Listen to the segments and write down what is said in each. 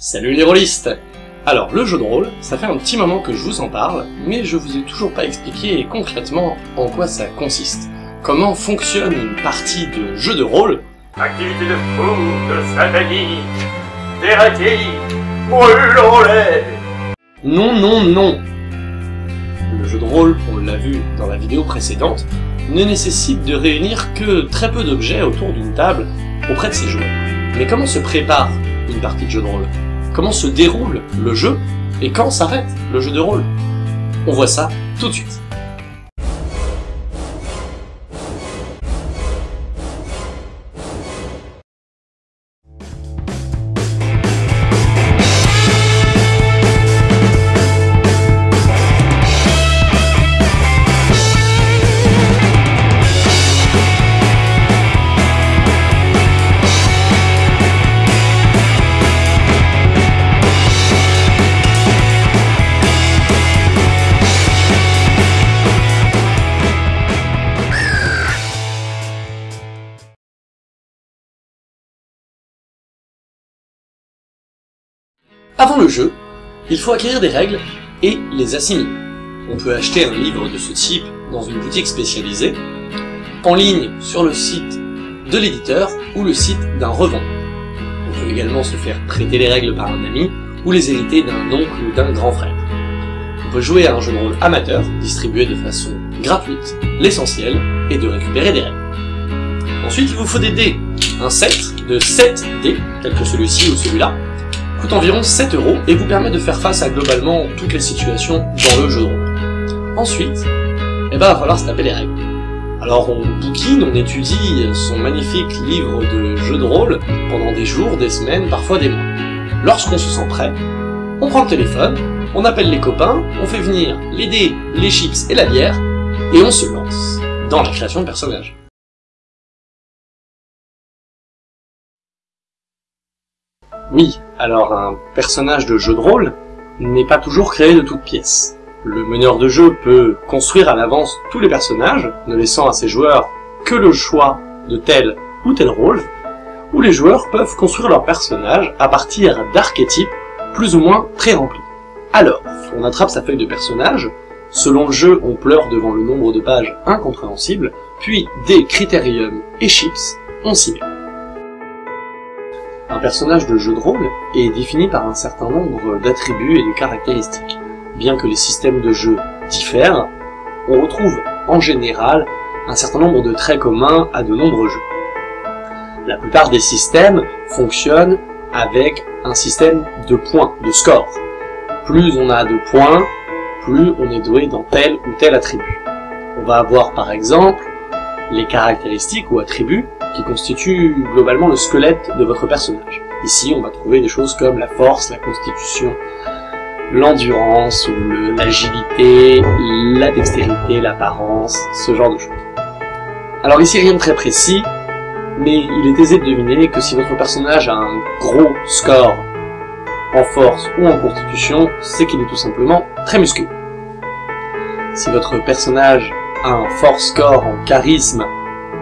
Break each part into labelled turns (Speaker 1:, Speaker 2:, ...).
Speaker 1: Salut les rôlistes. Alors, le jeu de rôle, ça fait un petit moment que je vous en parle, mais je vous ai toujours pas expliqué concrètement en quoi ça consiste. Comment fonctionne une partie de jeu de rôle?
Speaker 2: Activité de fou, de satanique, d'hérétique, brûlons-les
Speaker 1: Non, non, non. Le jeu de rôle, on l'a vu dans la vidéo précédente, ne nécessite de réunir que très peu d'objets autour d'une table auprès de ses joueurs. Mais comment se prépare une partie de jeu de rôle? Comment se déroule le jeu Et quand s'arrête le jeu de rôle? On voit ça tout de suite. Avant le jeu, il faut acquérir des règles et les assimiler. On peut acheter un livre de ce type dans une boutique spécialisée, en ligne sur le site de l'éditeur ou le site d'un revendeur. On peut également se faire prêter les règles par un ami ou les hériter d'un oncle ou d'un grand frère. On peut jouer à un jeu de rôle amateur, distribué de façon gratuite. L'essentiel est de récupérer des règles. Ensuite, il vous faut des dés. Un set de 7 dés, tel que celui-ci ou celui-là, coûte environ 7 euros et vous permet de faire face à globalement toutes les situations dans le jeu de rôle. Ensuite, eh ben, va falloir se taper les règles. Alors on bouquine, on étudie son magnifique livre de jeu de rôle pendant des jours, des semaines, parfois des mois. Lorsqu'on se sent prêt, on prend le téléphone, on appelle les copains, on fait venir les dés, les chips et la bière, et on se lance dans la création de personnages. Oui, alors un personnage de jeu de rôle n'est pas toujours créé de toutes pièces. Le meneur de jeu peut construire à l'avance tous les personnages, ne laissant à ses joueurs que le choix de tel ou tel rôle, ou les joueurs peuvent construire leur personnage à partir d'archétypes plus ou moins pré-remplis. Alors, on attrape sa feuille de personnage, selon le jeu on pleure devant le nombre de pages incompréhensibles, puis des critériums et chips, on s'y met. Un personnage de jeu de rôle est défini par un certain nombre d'attributs et de caractéristiques. Bien que les systèmes de jeu diffèrent, on retrouve en général un certain nombre de traits communs à de nombreux jeux. La plupart des systèmes fonctionnent avec un système de points, de score. Plus on a de points, plus on est doué dans tel ou tel attribut. On va avoir par exemple les caractéristiques ou attributs qui constituent globalement le squelette de votre personnage. Ici, on va trouver des choses comme la force, la constitution, l'endurance ou l'agilité, la dextérité, l'apparence, ce genre de choses. Alors ici, rien de très précis, mais il est aisé de deviner que si votre personnage a un gros score en force ou en constitution, c'est qu'il est tout simplement très musclé. Si votre personnage un fort score en charisme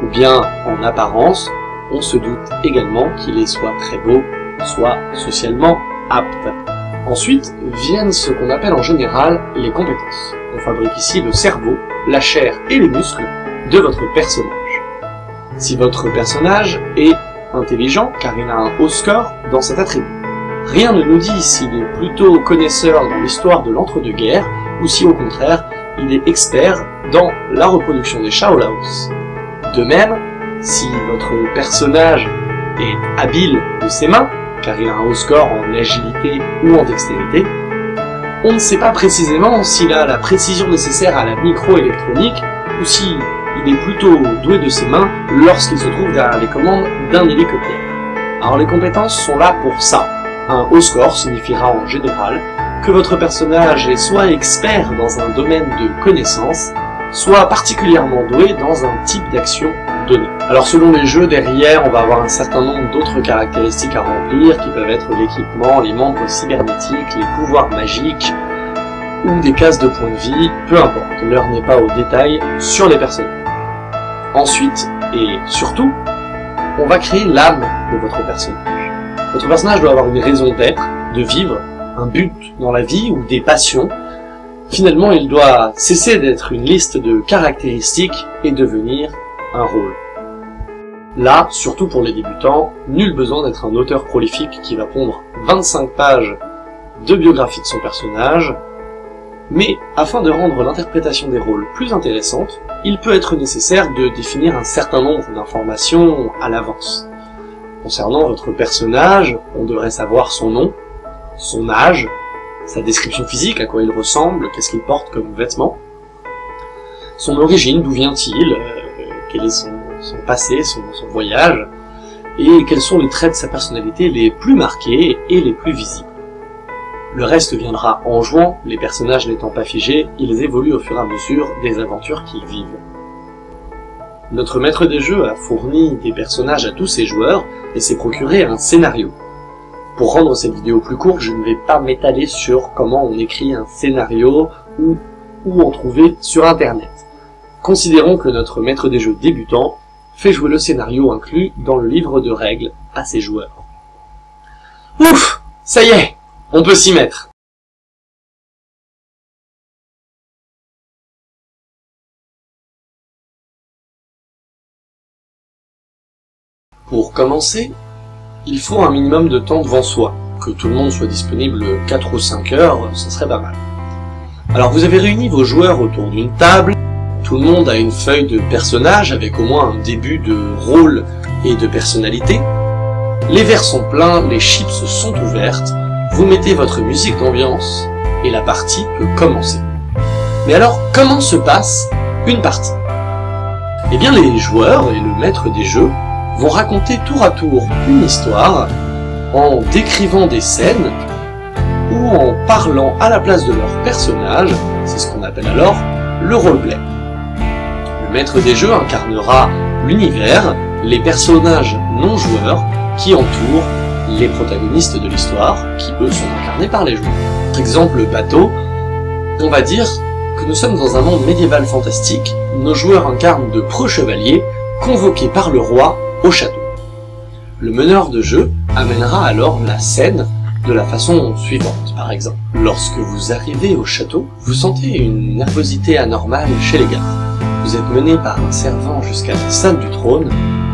Speaker 1: ou bien en apparence, on se doute également qu'il est soit très beau, soit socialement apte. Ensuite viennent ce qu'on appelle en général les compétences. On fabrique ici le cerveau, la chair et les muscles de votre personnage. Si votre personnage est intelligent, car il a un haut score dans cet attribut. Rien ne nous dit s'il est plutôt connaisseur dans l'histoire de l'entre-deux-guerres, ou si au contraire, il est expert dans la reproduction des chats au Laos. De même, si votre personnage est habile de ses mains, car il a un haut score en agilité ou en dextérité, on ne sait pas précisément s'il a la précision nécessaire à la microélectronique ou si il est plutôt doué de ses mains lorsqu'il se trouve derrière les commandes d'un hélicoptère. Alors les compétences sont là pour ça. Un haut score signifiera en général que votre personnage est soit expert dans un domaine de connaissance, soit particulièrement doué dans un type d'action donné. Alors selon les jeux, derrière, on va avoir un certain nombre d'autres caractéristiques à remplir, qui peuvent être l'équipement, les membres cybernétiques, les pouvoirs magiques, ou des cases de points de vie, peu importe, l'heure n'est pas au détail sur les personnages. Ensuite, et surtout, on va créer l'âme de votre personnage. Votre personnage doit avoir une raison d'être, de vivre, un but dans la vie ou des passions, finalement il doit cesser d'être une liste de caractéristiques et devenir un rôle. Là, surtout pour les débutants, nul besoin d'être un auteur prolifique qui va pondre 25 pages de biographie de son personnage, mais afin de rendre l'interprétation des rôles plus intéressante, il peut être nécessaire de définir un certain nombre d'informations à l'avance. Concernant votre personnage, on devrait savoir son nom, son âge, sa description physique, à quoi il ressemble, qu'est-ce qu'il porte comme vêtements, son origine, d'où vient-il, euh, quel est son, passé, son, son voyage, et quels sont les traits de sa personnalité les plus marqués et les plus visibles. Le reste viendra en jouant, les personnages n'étant pas figés, ils évoluent au fur et à mesure des aventures qu'ils vivent. Notre maître des jeux a fourni des personnages à tous ses joueurs et s'est procuré un scénario. Pour rendre cette vidéo plus courte, je ne vais pas m'étaler sur comment on écrit un scénario ou où en trouver sur internet. Considérons que notre maître des jeux débutant fait jouer le scénario inclus dans le livre de règles à ses joueurs. Ouf Ça y est on peut s'y mettre. Pour commencer, il faut un minimum de temps devant soi. Que tout le monde soit disponible 4 ou 5 heures, ça serait pas mal. Alors vous avez réuni vos joueurs autour d'une table, tout le monde a une feuille de personnage avec au moins un début de rôle et de personnalité. Les verres sont pleins, les chips sont ouvertes, vous mettez votre musique d'ambiance et la partie peut commencer. Mais alors, comment se passe une partie? Eh bien, les joueurs et le maître des jeux vont raconter tour à tour une histoire en décrivant des scènes ou en parlant à la place de leur personnage, c'est ce qu'on appelle alors le roleplay. Le maître des jeux incarnera l'univers, les personnages non joueurs qui entourent les protagonistes de l'histoire, qui eux sont incarnés par les joueurs. Par exemple, le bateau, on va dire que nous sommes dans un monde médiéval fantastique, nos joueurs incarnent de preux chevaliers, convoqués par le roi au château. Le meneur de jeu amènera alors la scène de la façon suivante, par exemple. Lorsque vous arrivez au château, vous sentez une nervosité anormale chez les gardes. Vous êtes mené par un servant jusqu'à la salle du trône,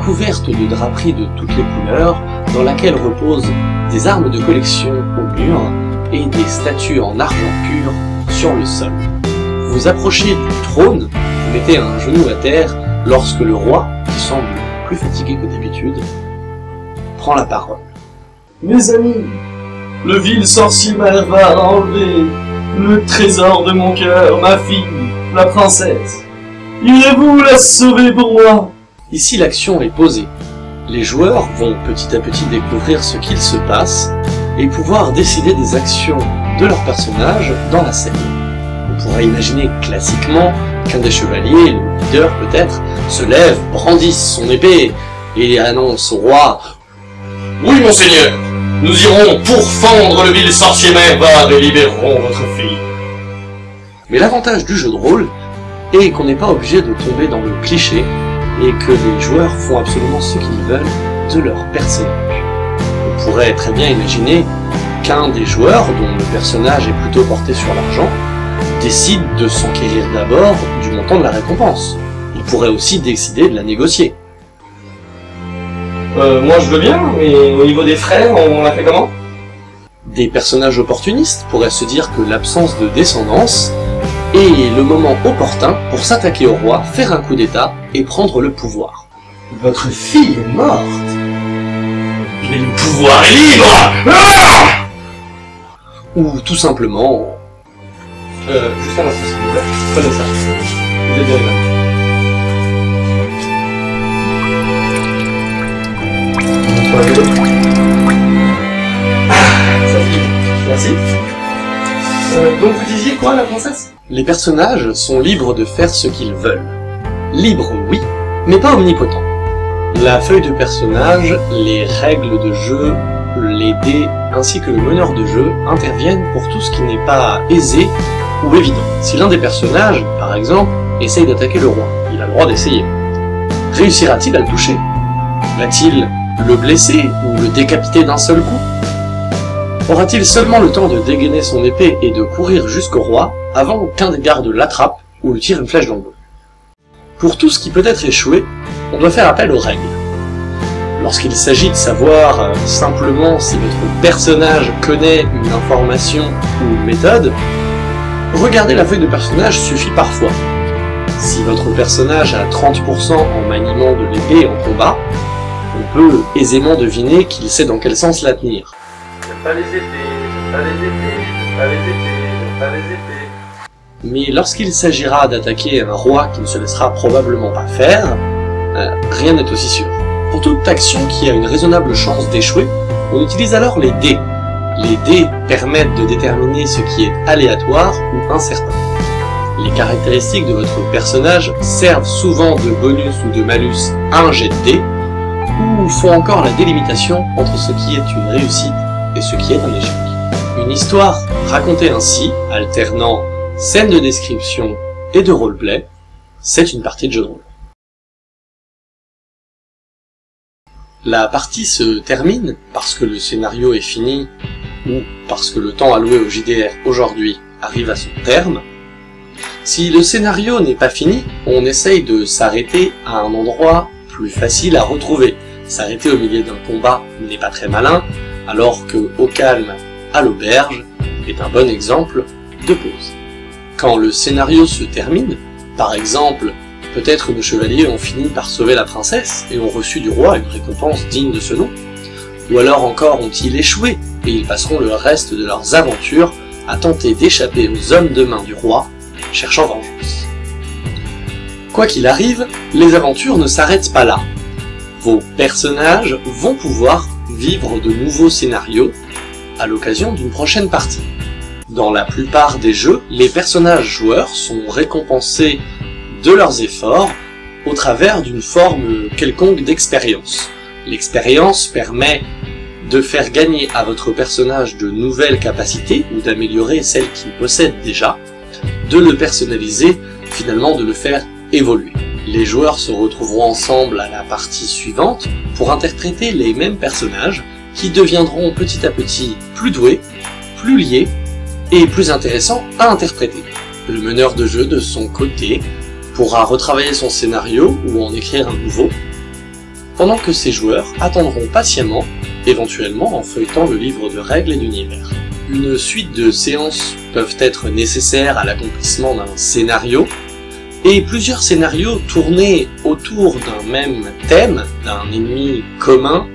Speaker 1: couverte de draperies de toutes les couleurs, dans laquelle reposent des armes de collection au mur et des statues en argent pur sur le sol. Vous approchez du trône, vous mettez un genou à terre lorsque le roi, qui semble plus fatigué que d'habitude, prend la parole.
Speaker 3: Mes amis, le vil sorcier va enlever le trésor de mon cœur, ma fille, la princesse. Irez-vous la sauver pour moi
Speaker 1: Ici l'action est posée. Les joueurs vont petit à petit découvrir ce qu'il se passe et pouvoir décider des actions de leur personnage dans la scène. On pourrait imaginer classiquement qu'un des chevaliers, le leader peut-être, se lève, brandisse son épée et annonce au roi «
Speaker 2: Oui, monseigneur, nous irons pourfendre le vil sorcier Mervard et libérerons votre fille. »
Speaker 1: Mais l'avantage du jeu de rôle et qu'on n'est pas obligé de tomber dans le cliché, et que les joueurs font absolument ce qu'ils veulent de leur personnage. On pourrait très bien imaginer qu'un des joueurs, dont le personnage est plutôt porté sur l'argent, décide de s'enquérir d'abord du montant de la récompense. Il pourrait aussi décider de la négocier.
Speaker 3: Euh, moi je veux bien, mais au niveau des frais, on l'a fait comment?
Speaker 1: Des personnages opportunistes pourraient se dire que l'absence de descendance et le moment opportun pour s'attaquer au roi, faire un coup d'état et prendre le pouvoir.
Speaker 3: Votre fille est morte
Speaker 2: Mais le pouvoir est libre ah
Speaker 1: Ou tout simplement...
Speaker 3: Euh, juste un instant s'il vous plaît, prenez ça. Vous êtes bien. Ah, ça. Merci. Euh, donc vous disiez quoi la princesse?
Speaker 1: Les personnages sont libres de faire ce qu'ils veulent. Libres, oui, mais pas omnipotents. La feuille de personnage, les règles de jeu, les dés, ainsi que le meneur de jeu interviennent pour tout ce qui n'est pas aisé ou évident. Si l'un des personnages, par exemple, essaye d'attaquer le roi, il a le droit d'essayer. Réussira-t-il à le toucher? Va-t-il le blesser ou le décapiter d'un seul coup? Aura-t-il seulement le temps de dégainer son épée et de courir jusqu'au roi avant qu'un des gardes l'attrape ou lui tire une flèche dans le dos? Pour tout ce qui peut être échoué, on doit faire appel aux règles. Lorsqu'il s'agit de savoir euh, simplement si votre personnage connaît une information ou une méthode, regarder la feuille de personnage suffit parfois. Si votre personnage a 30% en maniement de l'épée en combat, on peut aisément deviner qu'il sait dans quel sens la tenir.
Speaker 3: pas les épées, pas les épées, pas les épées, pas les épées.
Speaker 1: Mais lorsqu'il s'agira d'attaquer un roi qui ne se laissera probablement pas faire, euh, rien n'est aussi sûr. Pour toute action qui a une raisonnable chance d'échouer, on utilise alors les dés. Les dés permettent de déterminer ce qui est aléatoire ou incertain. Les caractéristiques de votre personnage servent souvent de bonus ou de malus à un jet de dés, ou font encore la délimitation entre ce qui est une réussite et ce qui est un échec. Une histoire racontée ainsi, alternant scène de description et de roleplay, c'est une partie de jeu de rôle. La partie se termine parce que le scénario est fini ou parce que le temps alloué au JDR aujourd'hui arrive à son terme. Si le scénario n'est pas fini, on essaye de s'arrêter à un endroit plus facile à retrouver. S'arrêter au milieu d'un combat n'est pas très malin, alors que au calme, à l'auberge, est un bon exemple de pause. Quand le scénario se termine, par exemple Peut-être nos chevaliers ont fini par sauver la princesse et ont reçu du roi une récompense digne de ce nom. Ou alors encore ont-ils échoué et ils passeront le reste de leurs aventures à tenter d'échapper aux hommes de main du roi, cherchant vengeance. Quoi qu'il arrive, les aventures ne s'arrêtent pas là. Vos personnages vont pouvoir vivre de nouveaux scénarios à l'occasion d'une prochaine partie. Dans la plupart des jeux, les personnages joueurs sont récompensés de leurs efforts au travers d'une forme quelconque d'expérience. L'expérience permet de faire gagner à votre personnage de nouvelles capacités ou d'améliorer celles qu'il possède déjà, de le personnaliser, finalement de le faire évoluer. Les joueurs se retrouveront ensemble à la partie suivante pour interpréter les mêmes personnages qui deviendront petit à petit plus doués, plus liés et plus intéressants à interpréter. Le meneur de jeu de son côté pourra retravailler son scénario ou en écrire un nouveau, pendant que ses joueurs attendront patiemment, éventuellement en feuilletant le livre de règles et d'univers. Une suite de séances peuvent être nécessaires à l'accomplissement d'un scénario, et plusieurs scénarios tournés autour d'un même thème, d'un ennemi commun,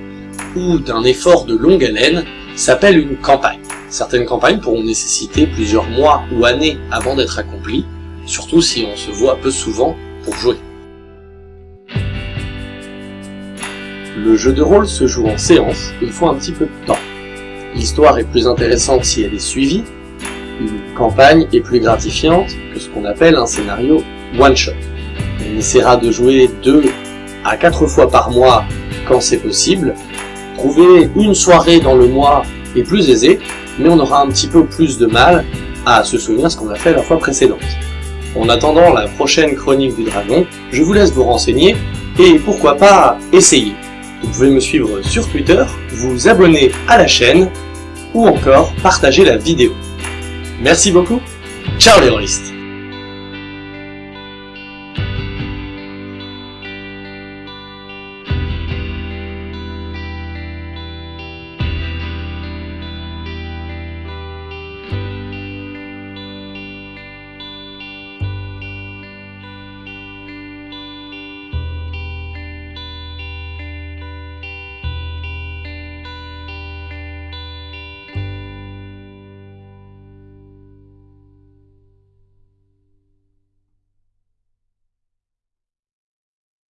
Speaker 1: ou d'un effort de longue haleine, s'appellent une campagne. Certaines campagnes pourront nécessiter plusieurs mois ou années avant d'être accomplies, surtout si on se voit peu souvent pour jouer. Le jeu de rôle se joue en séance, il faut un petit peu de temps. L'histoire est plus intéressante si elle est suivie, une campagne est plus gratifiante que ce qu'on appelle un scénario one-shot. On essaiera de jouer deux à quatre fois par mois quand c'est possible. Trouver une soirée dans le mois est plus aisé, mais on aura un petit peu plus de mal à se souvenir ce qu'on a fait la fois précédente. En attendant la prochaine chronique du dragon, je vous laisse vous renseigner et pourquoi pas essayer. Vous pouvez me suivre sur Twitter, vous abonner à la chaîne ou encore partager la vidéo. Merci beaucoup, ciao les rôlistes